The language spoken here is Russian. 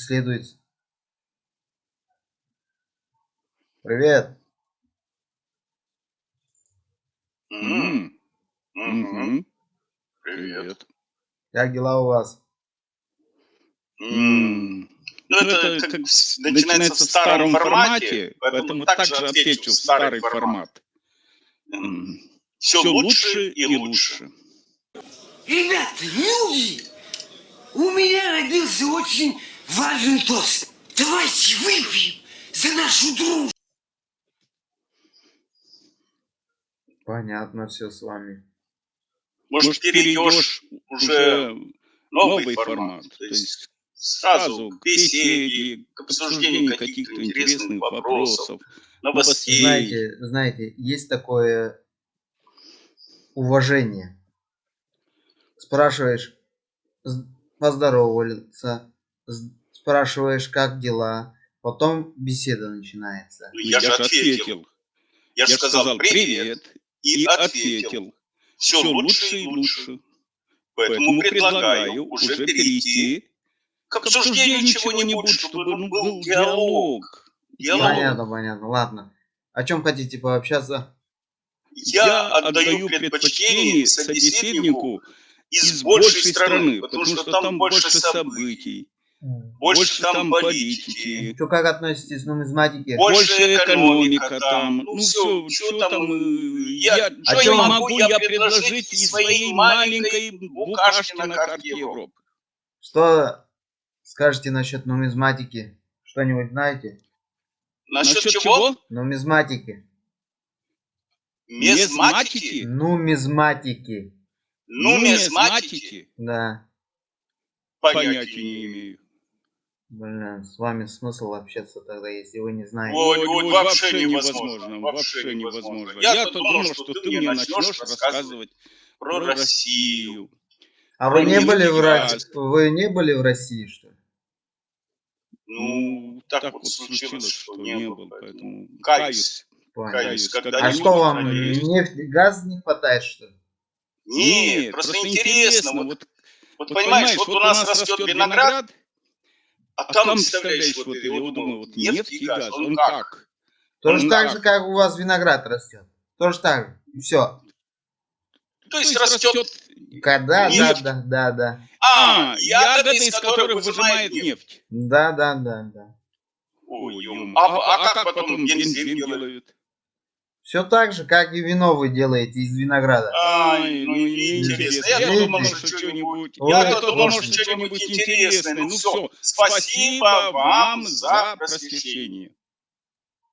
преследуется. Привет. Мгм. мгм, Привет. Как дела у вас? М, Ну, это как с- начинается в старом формате, поэтому также отвечу в старый формат. Все Все лучше и лучше. Ребята, люди, у меня родился очень важный тост. Давайте выпьем за нашу дружбу. Понятно все с вами. Может, перейдешь уже новый формат, то есть сразу к беседе, к обсуждению каких-то интересных вопросов, новостей. Знаете, знаете, есть такое уважение. Спрашиваешь, з- спрашиваешь, как дела, потом беседа начинается. Ну, Я же ответил. Я же сказал привет и ответил. Все лучше и лучше. Поэтому предлагаю уже перейти к обсуждению чего-нибудь, чтобы ну, был диалог. Диалог. Понятно, понятно, ладно. О чем хотите пообщаться? Я отдаю предпочтение собеседнику из большей страны, потому что там больше событий, больше там политики, Что, как относитесь к нумизматике? больше экономика там, ну все, что там, э, я, А что я вам- могу я предложить из своей маленькой букашки на карте Европы? Что скажете насчет нумизматики? Что-нибудь знаете? Насчет чего? Нумизматики. Мезматики? Нумизматики. Нумизматики? Да. Понятия не имею. Блин, с вами смысл общаться тогда, если вы не знаете. Вот, Ой, вот ой, вообще невозможно, вообще невозможно. Я-то думал, что ты мне начнешь рассказывать про Россию. А вы не были в. России? Вы не были в России, что ли? Ну, так вот случилось, что не был, поэтому каюсь. каюсь. Каюсь, когда А не что вам, нефть, газ не хватает, что ли? Нет, просто интересно. Вот, вот понимаешь, вот у нас растет виноград, а там, представляешь, вот я вот думаю, вот нефть и газ, он как? Тоже Ну так да. же, как у вас виноград растет. Тоже так же. Все. То есть растет, Да, да, Нефть. да, да, да. а, ягоды, из которых выжимает нефть. Да, да, да, да. Ой, ё- а, а как потом бензин делают? Все так же, как и вино вы делаете из винограда. Ай, ну неинтересно. Я Видите? думал, что что-нибудь. Я думал, что что-нибудь интересное. Ну все, спасибо вам за просвещение.